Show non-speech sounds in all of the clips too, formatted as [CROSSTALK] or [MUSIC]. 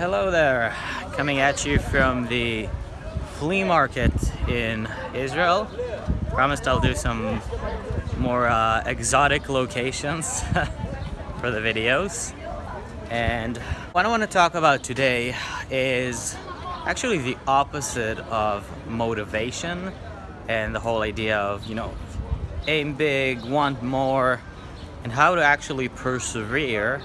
hello there. Coming at you from the flea market in Israel. Promised I'll do some more uh, exotic locations [LAUGHS] for the videos. And what I want to talk about today is actually the opposite of motivation and the whole idea of, you know, aim big, want more, and how to actually persevere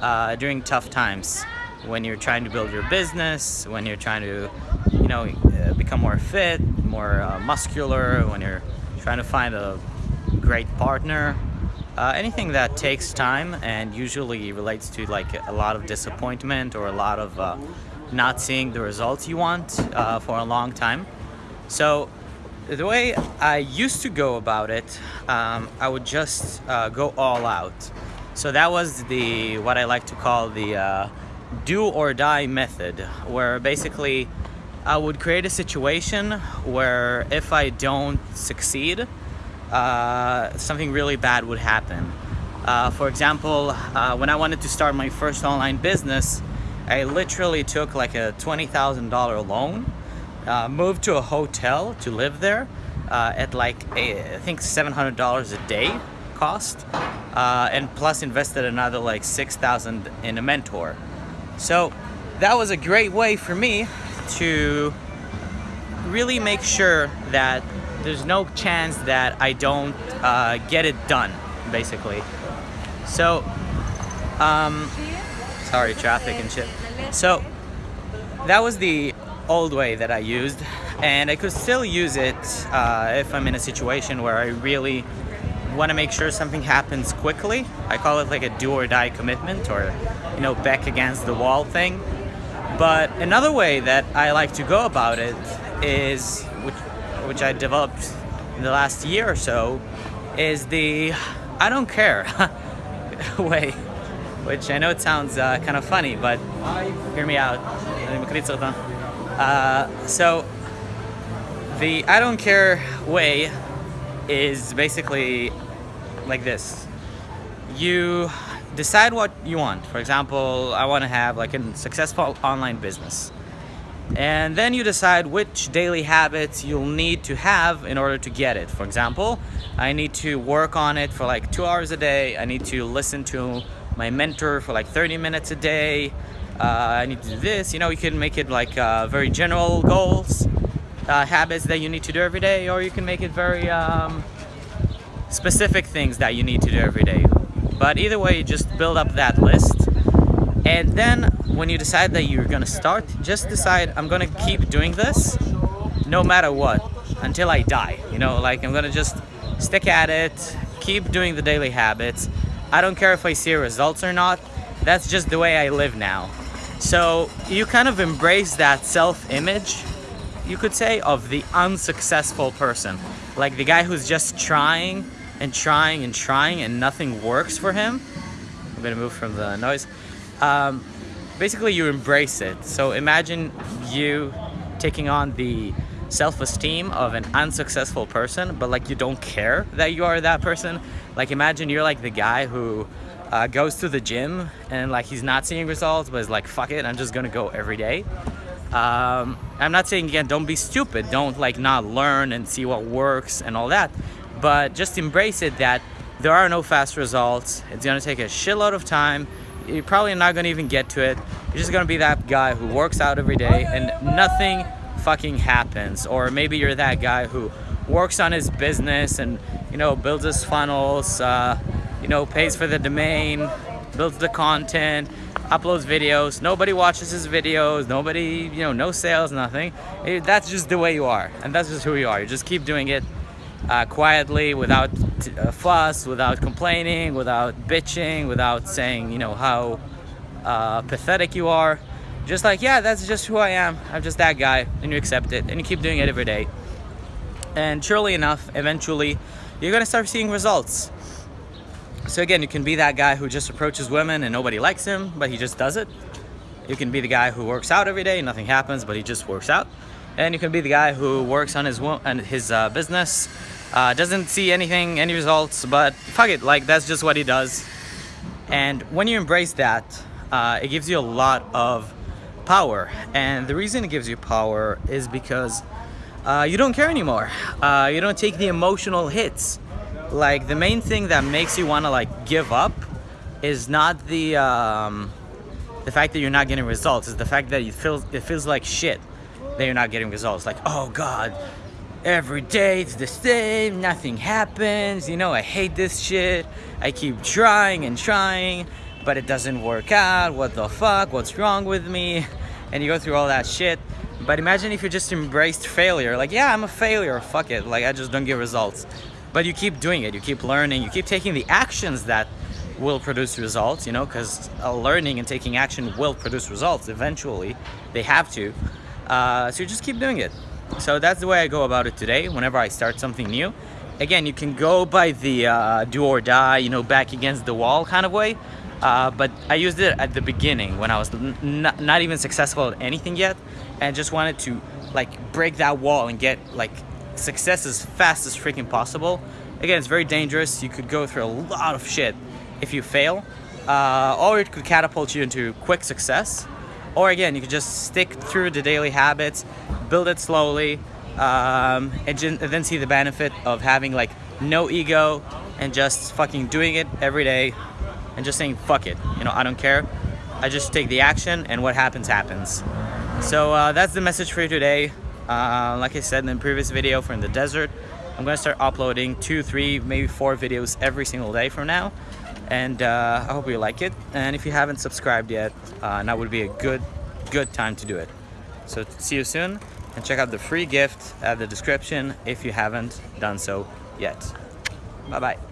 uh, during tough times when you're trying to build your business, when you're trying to, you know, uh, become more fit, more uh, muscular, when you're trying to find a great partner, uh, anything that takes time and usually relates to like a lot of disappointment or a lot of uh, not seeing the results you want uh, for a long time. So the way I used to go about it, um, I would just uh, go all out. So that was the what I like to call the do or die method, where basically I would create a situation where if I don't succeed, uh, something really bad would happen. Uh, for example, uh, when I wanted to start my first online business, I literally took like a $20,000 loan, uh, moved to a hotel to live there uh, at like, a, I think $700 a day cost, uh, and plus invested another like 6,000 in a mentor. So that was a great way for me to really make sure that there's no chance that I don't uh, get it done, basically. So, um, sorry, traffic and shit. So, that was the old way that I used, and I could still use it uh, if I'm in a situation where I really want to make sure something happens quickly. I call it like a do or die commitment or, you know, back against the wall thing. But another way that I like to go about it is, which, which I developed in the last year or so, is the I don't care [LAUGHS] way. Which I know it sounds uh, kind of funny, but hear me out. Uh, so, the I don't care way is basically like this. You decide what you want. For example, I want to have like a successful online business. And then you decide which daily habits you'll need to have in order to get it. For example, I need to work on it for like two hours a day. I need to listen to my mentor for like 30 minutes a day. Uh, I need to do this. You know, you can make it like uh, very general goals, uh, habits that you need to do every day, or you can make it very um, specific things that you need to do every day. But either way, you just build up that list. And then when you decide that you're gonna start, just decide I'm gonna keep doing this no matter what until I die. You know, like I'm gonna just stick at it, keep doing the daily habits. I don't care if I see results or not. That's just the way I live now. So you kind of embrace that self-image, you could say, of the unsuccessful person. Like the guy who's just trying and trying and trying and nothing works for him. I'm gonna move from the noise. Um, basically, you embrace it. So imagine you taking on the self-esteem of an unsuccessful person, but like you don't care that you are that person. Like imagine you're like the guy who uh, goes to the gym and like he's not seeing results, but is like, fuck it, I'm just gonna go every day. Um, I'm not saying again, don't be stupid. Don't like not learn and see what works and all that but just embrace it that there are no fast results. It's gonna take a shitload of time. You're probably not gonna even get to it. You're just gonna be that guy who works out every day and nothing fucking happens. Or maybe you're that guy who works on his business and, you know, builds his funnels, uh, you know, pays for the domain, builds the content, uploads videos. Nobody watches his videos. Nobody, you know, no sales, nothing. That's just the way you are. And that's just who you are. You just keep doing it uh, quietly without uh, fuss, without complaining, without bitching, without saying, you know, how uh, pathetic you are. Just like, yeah, that's just who I am. I'm just that guy. And you accept it. And you keep doing it every day. And surely enough, eventually, you're going to start seeing results. So again, you can be that guy who just approaches women and nobody likes him, but he just does it. You can be the guy who works out every day, nothing happens, but he just works out. And you can be the guy who works on his on his uh, business, uh, doesn't see anything, any results, but fuck it, like that's just what he does. And when you embrace that, uh, it gives you a lot of power. And the reason it gives you power is because uh, you don't care anymore. Uh, you don't take the emotional hits. Like the main thing that makes you want to like give up is not the um, the fact that you're not getting results. Is the fact that it feels it feels like shit that you're not getting results. Like oh god, every day it's the same. Nothing happens. You know I hate this shit. I keep trying and trying, but it doesn't work out. What the fuck? What's wrong with me? And you go through all that shit but imagine if you just embraced failure. Like, yeah, I'm a failure. Fuck it. Like, I just don't get results. But you keep doing it. You keep learning. You keep taking the actions that will produce results, you know, because uh, learning and taking action will produce results eventually. They have to. Uh, so you just keep doing it. So that's the way I go about it today whenever I start something new. Again, you can go by the uh, do or die, you know, back against the wall kind of way. Uh, but I used it at the beginning when I was not even successful at anything yet and just wanted to like break that wall and get like success as fast as freaking possible. Again, it's very dangerous. You could go through a lot of shit if you fail, uh, or it could catapult you into quick success. Or again, you could just stick through the daily habits, build it slowly, um, and, then see the benefit of having like no ego and just fucking doing it every day and just saying fuck it you know I don't care I just take the action and what happens happens so uh, that's the message for you today uh, like I said in the previous video from the desert I'm gonna start uploading two three maybe four videos every single day from now. And uh, I hope you like it. And if you haven't subscribed yet uh, now would be a good good time to do it. So see you soon and check out the free gift at the description if you haven't done so yet. Bye bye